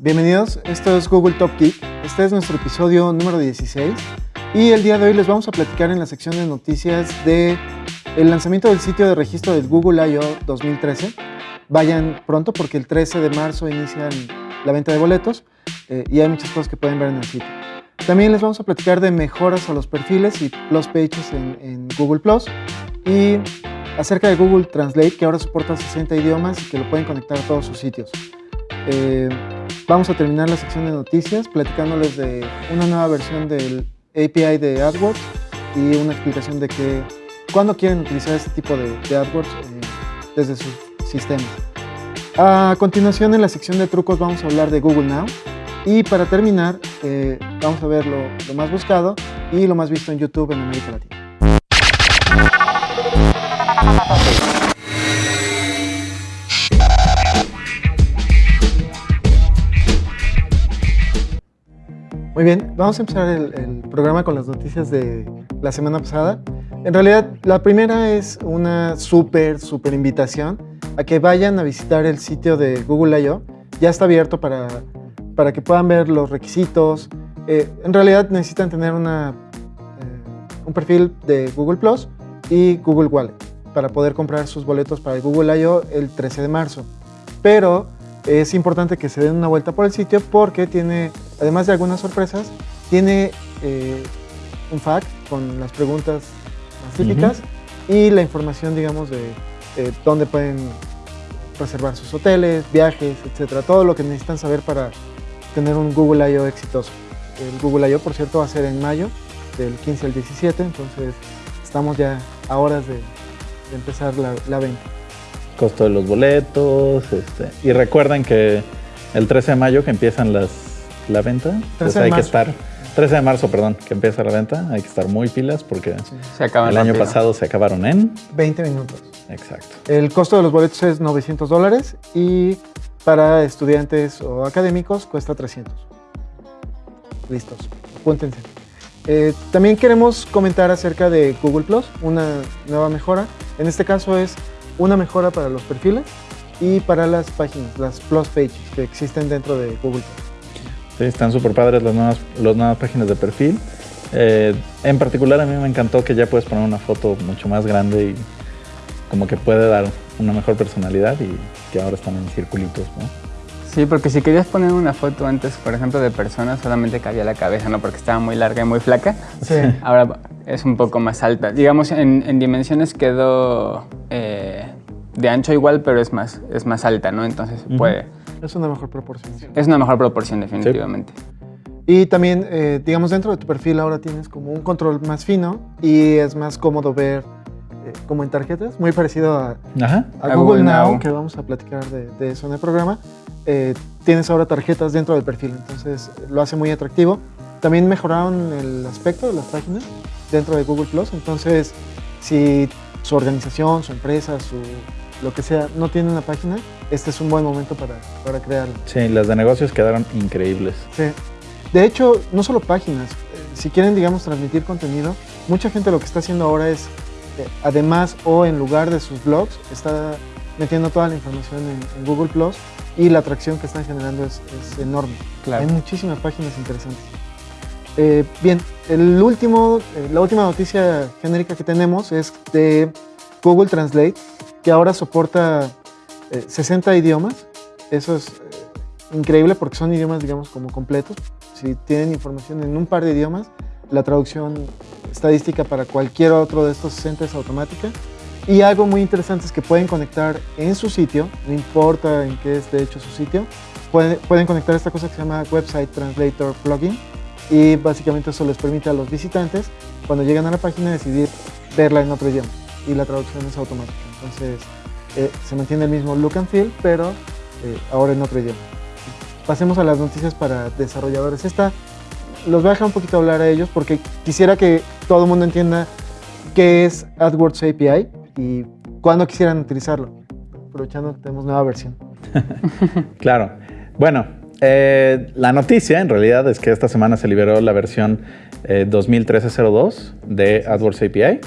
Bienvenidos, esto es Google Top Geek. Este es nuestro episodio número 16 y el día de hoy les vamos a platicar en la sección de noticias de el lanzamiento del sitio de registro del Google I.O. 2013. Vayan pronto porque el 13 de marzo inicia la venta de boletos eh, y hay muchas cosas que pueden ver en el sitio. También les vamos a platicar de mejoras a los perfiles y plus pages en, en Google Plus y acerca de Google Translate que ahora soporta 60 idiomas y que lo pueden conectar a todos sus sitios. Eh, vamos a terminar la sección de noticias platicándoles de una nueva versión del API de AdWords y una explicación de que cuándo quieren utilizar este tipo de, AdWords eh, desde sus sistemas. A continuación en la sección de trucos vamos a hablar de Google Now y para terminar eh, vamos a ver lo, lo más buscado y lo más visto en YouTube en América Latina. Muy bien, vamos a empezar el, programa con las noticias de la semana pasada. En realidad, la primera es una súper, súper invitación a que vayan a visitar el sitio de Google I.O. Ya está abierto para, para que puedan ver los requisitos. Eh, en realidad necesitan tener una, eh, un perfil de Google Plus y Google Wallet para poder comprar sus boletos para el Google I.O. el 13 de marzo. Pero es importante que se den una vuelta por el sitio porque tiene, además de algunas sorpresas, tiene eh, un fact con las preguntas más típicas y la información, digamos, de dónde pueden reservar sus hoteles, viajes, etcétera. Todo lo que necesitan saber para tener un Google I.O. exitoso. El Google I.O., por cierto, va a ser en mayo, del 15 al 17, entonces estamos ya a horas de, empezar la, venta. Costo de los boletos, este, y recuerden que el 13 de mayo que empiezan las, la venta, pues hay que estar, 13 de marzo, perdón, que empieza la venta, hay que estar muy pilas porque el año pasado se acabaron en 20 minutos. Exacto. El costo de los boletos es 900 dólares y para estudiantes o académicos cuesta 300. Listos, apúntense. Eh, también queremos comentar acerca de Google Plus, una nueva mejora. En este caso es una mejora para los perfiles y para las páginas, las Plus Pages que existen dentro de Google Plus. Sí, están súper padres las nuevas, las nuevas páginas de perfil. Eh, en particular a mí me encantó que ya puedes poner una foto mucho más grande y como que puede dar una mejor personalidad y que ahora están en circulitos, ¿no? Sí, porque si querías poner una foto antes, por ejemplo, de personas, solamente cabía la cabeza, ¿no? Porque estaba muy larga y muy flaca. Sí. Ahora es un poco más alta. Digamos, en, dimensiones quedó eh, de ancho igual, pero es más, es más alta, ¿no? Entonces puede... Es una mejor proporción. Es una mejor proporción, definitivamente. Y también, eh, digamos, dentro de tu perfil ahora tienes como un control más fino y es más cómodo ver eh, como en tarjetas, muy parecido a, Google, Now, que vamos a platicar de, eso en el programa. Eh, tienes ahora tarjetas dentro del perfil, entonces lo hace muy atractivo. También mejoraron el aspecto de las páginas dentro de Google Plus, entonces si su organización, su empresa, su lo que sea, no tiene una página, este es un buen momento para, para crearla. Sí, las de negocios quedaron increíbles. Sí. De hecho, no solo páginas, eh, si quieren, digamos, transmitir contenido, mucha gente lo que está haciendo ahora es además o en lugar de sus blogs, está metiendo toda la información en, Google Plus y la atracción que están generando es, enorme. Hay muchísimas páginas interesantes. Eh, bien, el último, eh, la última noticia genérica que tenemos es de Google Translate, que ahora soporta 60 eh, idiomas. Eso es increíble porque son idiomas, digamos, como completos. Si tienen información en un par de idiomas, la traducción estadística para cualquier otro de estos 60 es automática. Y algo muy interesante es que pueden conectar en su sitio, no importa en qué esté hecho su sitio, pueden conectar esta cosa que se llama Website Translator Plugin y básicamente eso les permite a los visitantes, cuando llegan a la página, decidir verla en otro idioma y la traducción es automática. Entonces eh, se mantiene el mismo look and feel, pero eh, ahora en otro idioma. Pasemos a las noticias para desarrolladores. Esta los voy a dejar un poquito hablar a ellos porque quisiera que todo el mundo entienda qué es AdWords API y cuándo quisieran utilizarlo, aprovechando que tenemos nueva versión. claro. Bueno, eh, la noticia en realidad es que esta semana se liberó la versión eh, 2013-02 de AdWords API.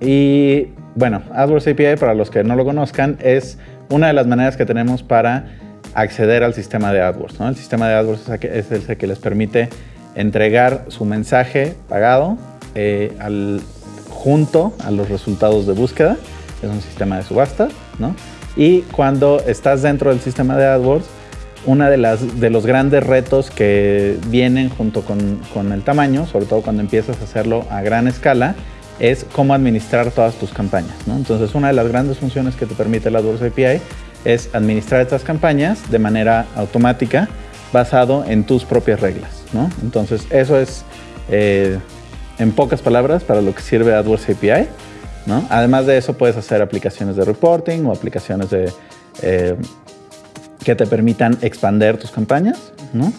Y bueno, AdWords API, para los que no lo conozcan, es una de las maneras que tenemos para acceder al sistema de AdWords. ¿no? El sistema de AdWords es el que les permite entregar su mensaje pagado eh, junto a los resultados de búsqueda. Es un sistema de subasta. ¿no? Y cuando estás dentro del sistema de AdWords, uno de, las, de los grandes retos que vienen junto con, con, el tamaño, sobre todo cuando empiezas a hacerlo a gran escala, es cómo administrar todas tus campañas. ¿no? Entonces, una de las grandes funciones que te permite la AdWords API es administrar estas campañas de manera automática basado en tus propias reglas. ¿no? Entonces, eso es, eh, en pocas palabras, para lo que sirve AdWords API. ¿no? Además de eso, puedes hacer aplicaciones de reporting o aplicaciones de... Eh, que te permitan expander tus campañas, ¿no?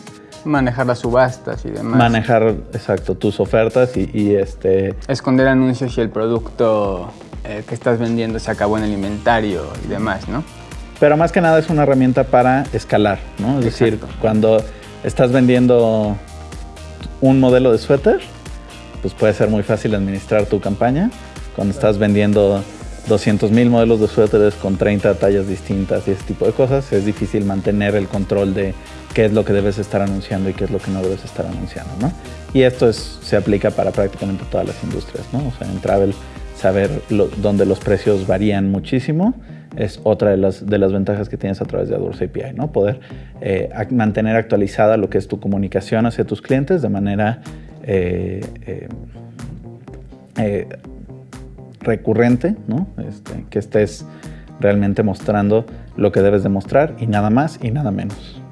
Manejar las subastas y demás. Manejar, exacto, tus ofertas y, este... Esconder anuncios si el producto eh, que estás vendiendo se acabó en el inventario y demás, ¿no? Pero más que nada es una herramienta para escalar, ¿no? Es decir, cuando estás vendiendo un modelo de suéter, pues puede ser muy fácil administrar tu campaña. Cuando estás vendiendo 200 mil modelos de suéteres con 30 tallas distintas y ese tipo de cosas, es difícil mantener el control de qué es lo que debes estar anunciando y qué es lo que no debes estar anunciando. ¿no? Y esto es, se aplica para prácticamente todas las industrias. ¿no? O sea, en travel, saber dónde los precios varían muchísimo es otra de las, de las ventajas que tienes a través de AdWords API, ¿no? Poder eh, mantener actualizada lo que es tu comunicación hacia tus clientes de manera eh, eh, recurrente, ¿no? Este, que estés realmente mostrando lo que debes demostrar y nada más y nada menos.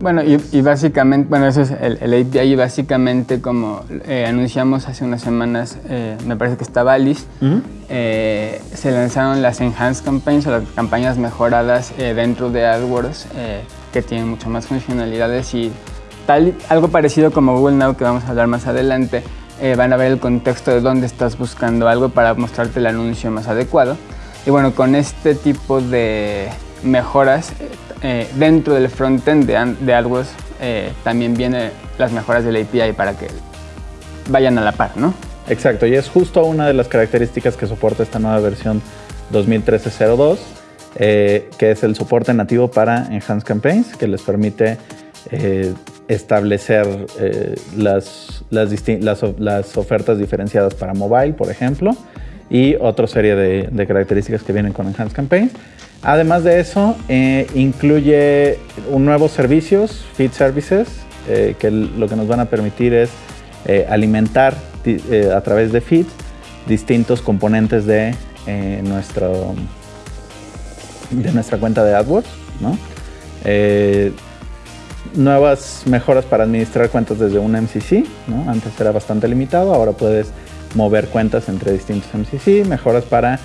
Bueno, y, básicamente, bueno, eso es el, el API y básicamente como eh, anunciamos hace unas semanas, eh, me parece que estaba Alice, eh, se lanzaron las Enhanced Campaigns o las campañas mejoradas dentro de AdWords que tienen mucho más funcionalidades y tal, algo parecido como Google Now que vamos a hablar más adelante, eh, van a ver el contexto de dónde estás buscando algo para mostrarte el anuncio más adecuado. Y bueno, con este tipo de mejoras eh, dentro del frontend de, de AdWords eh, también vienen las mejoras del API para que vayan a la par, ¿no? Exacto, y es justo una de las características que soporta esta nueva versión 2013-02, que es el soporte nativo para Enhanced Campaigns, que les permite establecer eh, las, las, ofertas diferenciadas para mobile, por ejemplo, y otra serie de, características que vienen con Enhanced Campaign. Además de eso, eh, incluye nuevos servicios, Feed Services, eh, que lo que nos van a permitir es alimentar a través de feeds distintos componentes de, nuestro, de nuestra cuenta de AdWords. ¿no? Nuevas mejoras para administrar cuentas desde un MCC, antes era bastante limitado, ahora puedes mover cuentas entre distintos MCC, mejoras para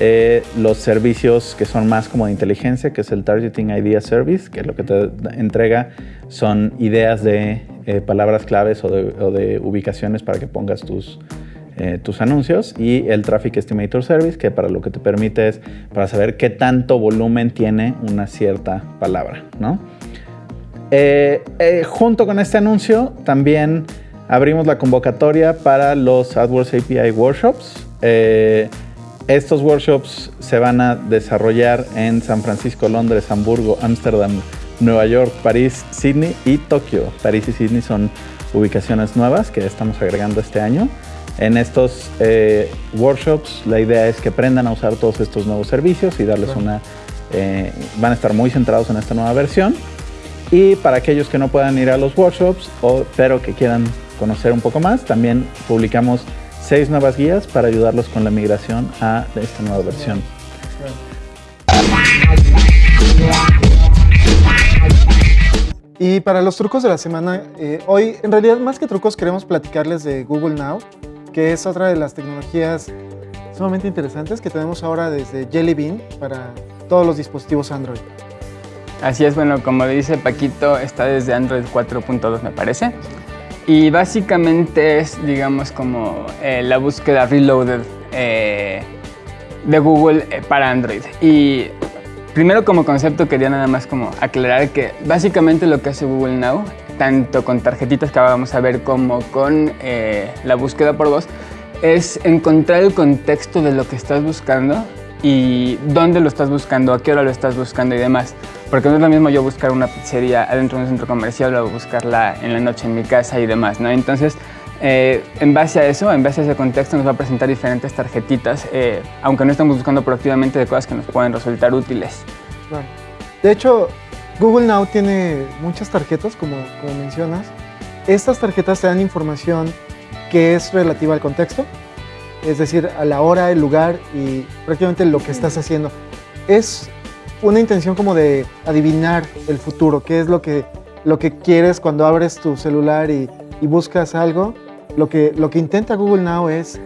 eh, los servicios que son más como de inteligencia, que es el Targeting Idea Service, que lo que te entrega son ideas de eh, palabras claves o de, ubicaciones para que pongas tus, eh, tus anuncios y el Traffic Estimator Service, que para lo que te permite es para saber qué tanto volumen tiene una cierta palabra, ¿no? Eh, eh, junto con este anuncio también abrimos la convocatoria para los AdWords API Workshops. Eh, estos workshops se van a desarrollar en San Francisco, Londres, Hamburgo, Ámsterdam, Nueva York, París, Sydney y Tokio. París y Sydney son ubicaciones nuevas que estamos agregando este año. En estos workshops la idea es que aprendan a usar todos estos nuevos servicios y darles una... van a estar muy centrados en esta nueva versión y para aquellos que no puedan ir a los workshops, o, pero que quieran conocer un poco más, también publicamos seis nuevas guías para ayudarlos con la migración a esta nueva versión. Y para los trucos de la semana, eh, hoy en realidad más que trucos queremos platicarles de Google Now, que es otra de las tecnologías sumamente interesantes que tenemos ahora desde Jelly Bean para todos los dispositivos Android. Así es, bueno, como dice Paquito, está desde Android 4.2 me parece. Y básicamente es, digamos, como eh, la búsqueda reloaded eh, de Google eh, para Android. Y primero como concepto quería nada más como aclarar que básicamente lo que hace Google Now, tanto con tarjetitas que vamos a ver como con la búsqueda por voz, es encontrar el contexto de lo que estás buscando y dónde lo estás buscando, a qué hora lo estás buscando y demás. Porque no es lo mismo yo buscar una pizzería adentro de un centro comercial o buscarla en la noche en mi casa y demás, ¿no? Entonces, eh, en base a eso, en base a ese contexto, nos va a presentar diferentes tarjetitas, eh, aunque no estamos buscando proactivamente de cosas que nos pueden resultar útiles. De hecho, Google Now tiene muchas tarjetas, como, como mencionas. Estas tarjetas te dan información que es relativa al contexto, es decir, a la hora, el lugar y prácticamente lo que estás haciendo. Es una intención como de adivinar el futuro, qué es lo que, lo que quieres cuando abres tu celular y, y buscas algo. Lo que, lo que intenta Google Now es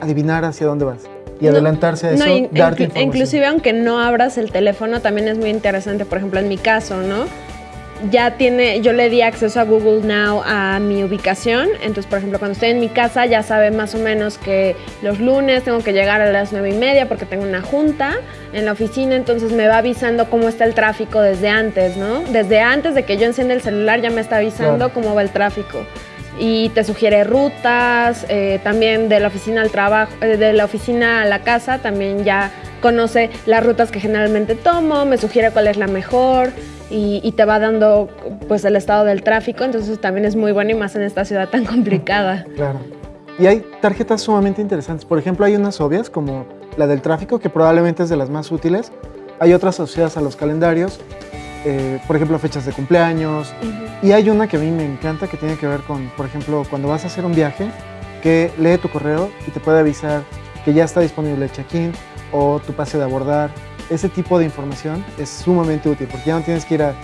adivinar hacia dónde vas y adelantarse a eso, darte información. Inclusive aunque no abras el teléfono, también es muy interesante, por ejemplo, en mi caso, ¿no? Ya tiene, yo le di acceso a Google Now a mi ubicación, entonces por ejemplo cuando estoy en mi casa ya sabe más o menos que los lunes tengo que llegar a las nueve y media porque tengo una junta en la oficina, entonces me va avisando cómo está el tráfico desde antes, ¿no? Desde antes de que yo encienda el celular ya me está avisando cómo va el tráfico. Y te sugiere rutas, eh, también de la oficina al trabajo, eh, de la oficina a la casa, también ya conoce las rutas que generalmente tomo, me sugiere cuál es la mejor y, te va dando pues el estado del tráfico, entonces también es muy bueno y más en esta ciudad tan complicada. Claro. Y hay tarjetas sumamente interesantes. Por ejemplo, hay unas obvias como la del tráfico, que probablemente es de las más útiles. Hay otras asociadas a los calendarios, eh, por ejemplo, fechas de cumpleaños. Y hay una que a mí me encanta que tiene que ver con, por ejemplo, cuando vas a hacer un viaje, que lee tu correo y te puede avisar que ya está disponible el check-in o tu pase de abordar ese tipo de información es sumamente útil porque ya no tienes que ir a,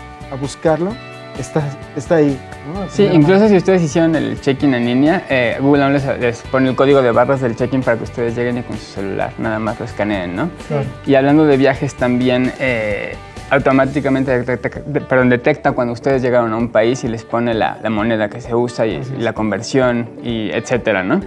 buscarlo, está, está ahí. Sí, incluso si ustedes hicieron el check-in en línea, eh, Google les, les, pone el código de barras del check-in para que ustedes lleguen con su celular, nada más lo escaneen, ¿no? Y hablando de viajes también, eh, automáticamente detecta, perdón, detecta cuando ustedes llegaron a un país y les pone la, moneda que se usa y, y, la conversión y etcétera, ¿no?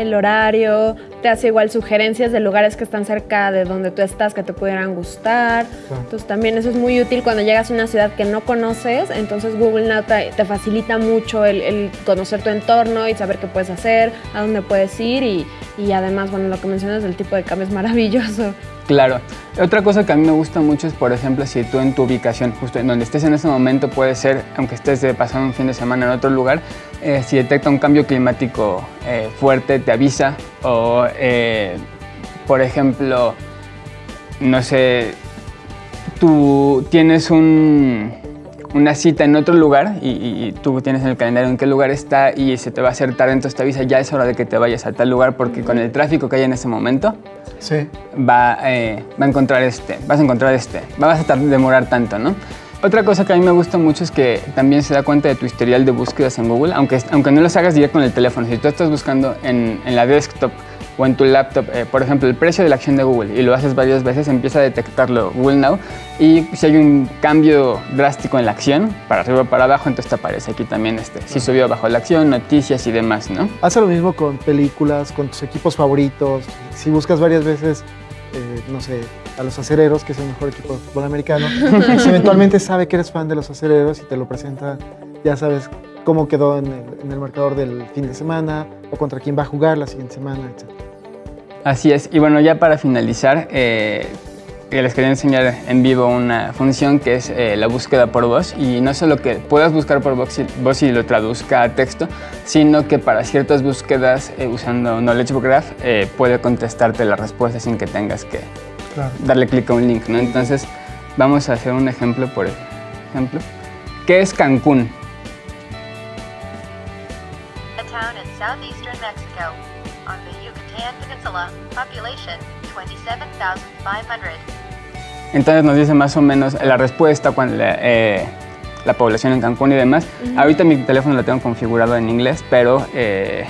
El horario, te hace igual sugerencias de lugares que están cerca de donde tú estás que te pudieran gustar. Entonces también eso es muy útil cuando llegas a una ciudad que no conoces, entonces Google Now te, facilita mucho el, conocer tu entorno y saber qué puedes hacer, a dónde puedes ir y, y además, bueno, lo que mencionas del tipo de cambio es maravilloso. Claro. Otra cosa que a mí me gusta mucho es, por ejemplo, si tú en tu ubicación, justo en donde estés en ese momento, puede ser, aunque estés de pasar un fin de semana en otro lugar, eh, si detecta un cambio climático eh, fuerte, te avisa. O, eh, por ejemplo, no sé, tú tienes un, una cita en otro lugar y, tú tienes en el calendario en qué lugar está y se te va a hacer tarde, entonces te avisa, ya es hora de que te vayas a tal lugar porque con el tráfico que hay en ese momento sí. va, eh, va a encontrar este, vas a encontrar este, vas a demorar tanto, ¿no? Otra cosa que a mí me gusta mucho es que también se da cuenta de tu historial de búsquedas en Google, aunque, aunque no las hagas directo con el teléfono. Si tú estás buscando en, en la desktop o en tu laptop, eh, por ejemplo, el precio de la acción de Google y lo haces varias veces, empieza a detectarlo Google Now y si hay un cambio drástico en la acción, para arriba o para abajo, entonces te aparece aquí también este, si subió bajo la acción, noticias y demás, ¿no? Hace lo mismo con películas, con tus equipos favoritos, si buscas varias veces, eh, no sé, a los acereros, que es el mejor equipo de fútbol americano, pues eventualmente sabe que eres fan de los acereros y te lo presenta, ya sabes cómo quedó en el, en el marcador del fin de semana o contra quién va a jugar la siguiente semana, etc. Así es, y bueno, ya para finalizar, eh, les quería enseñar en vivo una función que es eh, la búsqueda por voz y no solo que puedas buscar por voz y, lo traduzca a texto, sino que para ciertas búsquedas eh, usando Knowledge Graph puede contestarte la respuesta sin que tengas que darle clic a un link, ¿no? Entonces vamos a hacer un ejemplo, por ejemplo. ¿Qué es Cancún? Entonces nos dice más o menos la respuesta, cuando la, eh, la población en Cancún y demás. Ahorita mi teléfono lo tengo configurado en inglés, pero eh,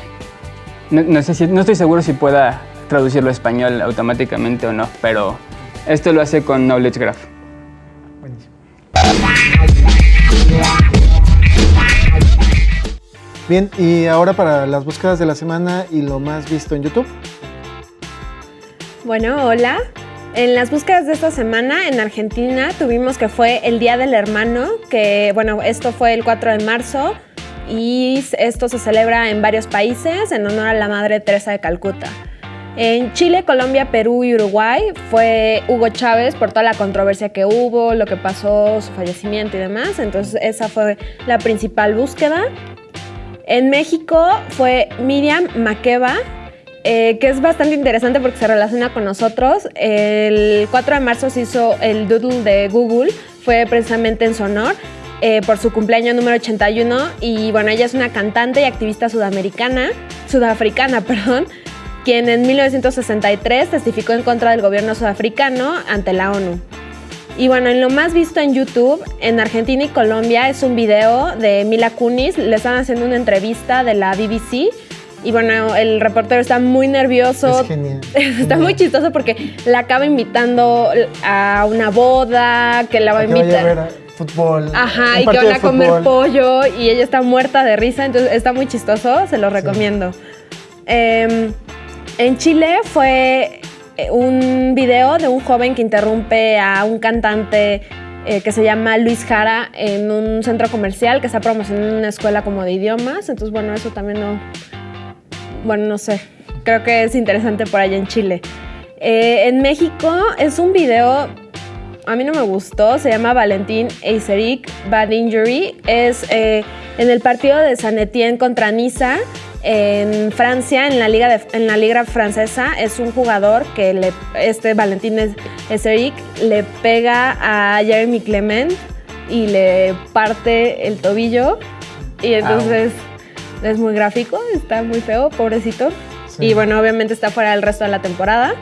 no, sé si, no estoy seguro si pueda traducirlo a español automáticamente o no, pero esto lo hace con Knowledge Graph. Bien, y ahora para las búsquedas de la semana y lo más visto en YouTube. Bueno, hola. En las búsquedas de esta semana en Argentina tuvimos que fue el Día del Hermano, que bueno, esto fue el 4 de marzo y esto se celebra en varios países en honor a la Madre Teresa de Calcuta. En Chile, Colombia, Perú y Uruguay fue Hugo Chávez por toda la controversia que hubo, lo que pasó, su fallecimiento y demás. Entonces esa fue la principal búsqueda. En México fue Miriam Makeba, eh, que es bastante interesante porque se relaciona con nosotros. El 4 de marzo se hizo el doodle de Google, fue precisamente en su honor. Eh, por su cumpleaños número 81 y bueno, ella es una cantante y activista sudamericana, sudafricana, perdón, quien en 1963 testificó en contra del gobierno sudafricano ante la ONU. Y bueno, en lo más visto en YouTube, en Argentina y Colombia, es un video de Mila Kunis, le están haciendo una entrevista de la BBC y bueno, el reportero está muy nervioso. Es genial. está muy chistoso porque la acaba invitando a una boda, que la va a, invitar fútbol. Ajá, y que van a comer pollo y ella está muerta de risa, entonces está muy chistoso, se lo recomiendo. Em, en Chile fue un video de un joven que interrumpe a un cantante eh, que se llama Luis Jara en un centro comercial que está promocionando una escuela como de idiomas. Entonces, bueno, eso también no. Bueno, no sé. Creo que es interesante por allá en Chile. Eh, en México es un video a mí no me gustó, se llama Valentín Eiseric Bad Injury. Es eh, en el partido de San Etienne contra Niza en Francia, en la liga, en la liga francesa. Es un jugador que le, este Valentín Eiseric le pega a Jeremy Clement y le parte el tobillo. Y entonces es muy gráfico, está muy feo, pobrecito. Y bueno, obviamente está fuera del resto de la temporada.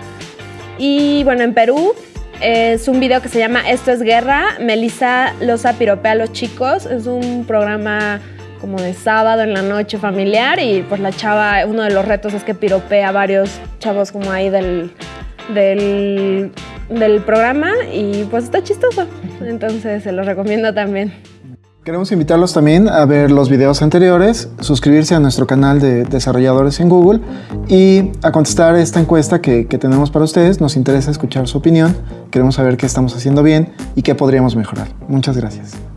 Y bueno, en Perú es un video que se llama Esto es Guerra. Melissa Loza piropea a los chicos. Es un programa como de sábado en la noche familiar y pues la chava, uno de los retos es que piropea a varios chavos como ahí del, del, del programa y pues está chistoso. Entonces se los recomiendo también. Queremos invitarlos también a ver los videos anteriores, suscribirse a nuestro canal de desarrolladores en Google y a contestar esta encuesta que, que, tenemos para ustedes. Nos interesa escuchar su opinión, queremos saber qué estamos haciendo bien y qué podríamos mejorar. Muchas gracias.